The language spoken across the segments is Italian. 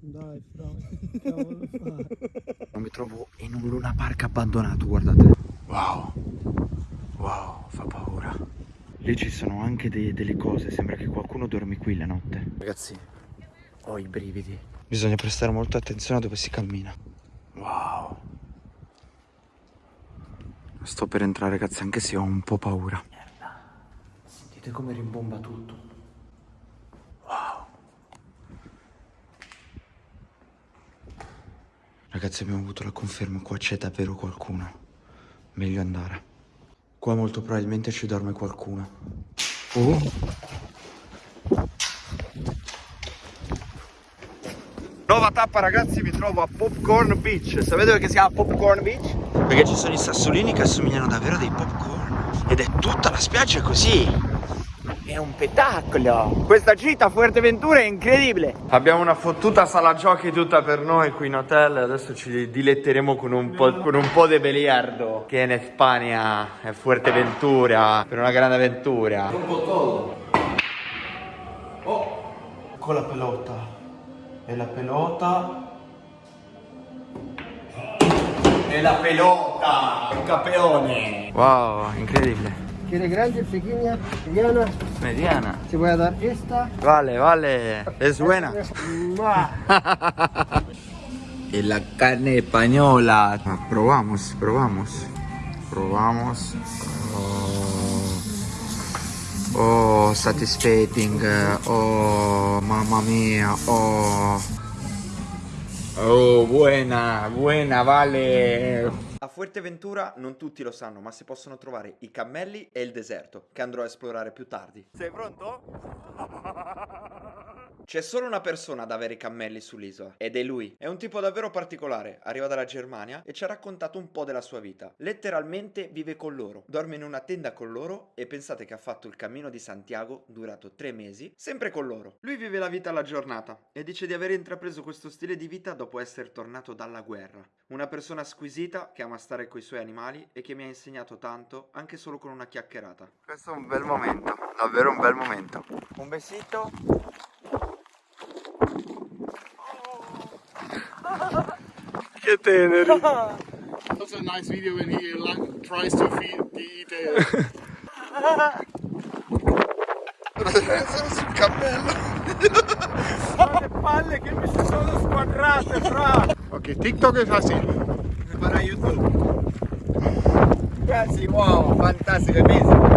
Dai, cavolo fai? Mi trovo in un Luna Park abbandonato, guardate. Wow. Wow, fa paura. Lì ci sono anche dei- delle cose, sembra che qualcuno dormi qui la notte. Ragazzi, ho i brividi. Bisogna prestare molta attenzione a dove si cammina. Wow. Sto per entrare, ragazzi, anche se ho un po' paura. Merda. Sentite come rimbomba tutto. Ragazzi, abbiamo avuto la conferma, qua c'è davvero qualcuno. Meglio andare. Qua molto probabilmente ci dorme qualcuno. Oh. Nuova tappa ragazzi, mi trovo a Popcorn Beach. Sapete perché si chiama Popcorn Beach? Perché ci sono i sassolini che assomigliano davvero a dei popcorn. Ed è tutta la spiaggia così. È un spettacolo! Questa gita a Fuerteventura è incredibile! Abbiamo una fottuta sala giochi tutta per noi qui in hotel adesso ci diletteremo con un po', con un po' di biliardo che in Spagna è Fuerteventura per una grande avventura. Un po' todo. Oh! Con la pelota. E la pelota. E la pelota! Un campeone! Wow, incredibile. ¿Quiere grande, pequeña, mediana? Mediana. Te voy a dar esta. Vale, vale. Es buena. Y la carne española. Ah, Probamos, probamos. Probamos. Oh, oh satisfying. Oh, mamma mia. Oh. Oh, buena, buena, vale. A Fuerteventura non tutti lo sanno, ma si possono trovare i cammelli e il deserto, che andrò a esplorare più tardi. Sei pronto? C'è solo una persona ad avere i cammelli sull'isola ed è lui. È un tipo davvero particolare, arriva dalla Germania e ci ha raccontato un po' della sua vita. Letteralmente vive con loro, dorme in una tenda con loro e pensate che ha fatto il cammino di Santiago durato tre mesi, sempre con loro. Lui vive la vita alla giornata e dice di aver intrapreso questo stile di vita dopo essere tornato dalla guerra. Una persona squisita che ama stare con i suoi animali e che mi ha insegnato tanto anche solo con una chiacchierata. Questo è un bel momento, davvero un bel momento. Un besito. Che teneri. That's a nice video when he like, tries to feed the eat sul cammello. ¡Qué palle que me sono squadrate, fra! Ok, TikTok es así. Para YouTube. Casi, wow, fantastico, amazing. Uh,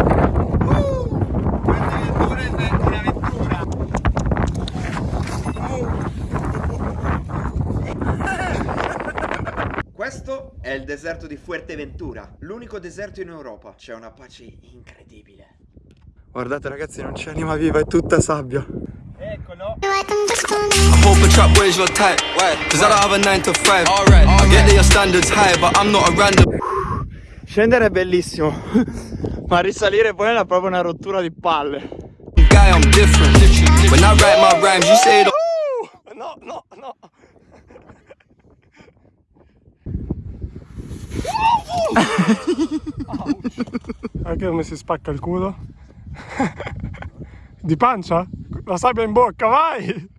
è il deserto di Fuerteventura, l'unico deserto in Europa. C'è una pace incredibile. Guardate ragazzi, non c'è anima viva, è tutta sabbia. Eccolo! I hope a trap where's your type. Cause I don't have a 9 to 5. Alright, I get that your standards high, but I'm not a random. Scendere è bellissimo, ma risalire poi è proprio una rottura di palle. guy, I'm different. When I write my rhymes, you say no, no, no. Anche come si spacca il culo. Di pancia? La sabbia in bocca, vai!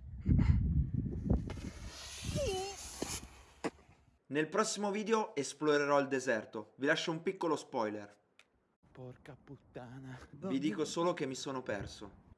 Nel prossimo video esplorerò il deserto. Vi lascio un piccolo spoiler. Porca puttana. Vi dico solo che mi sono perso.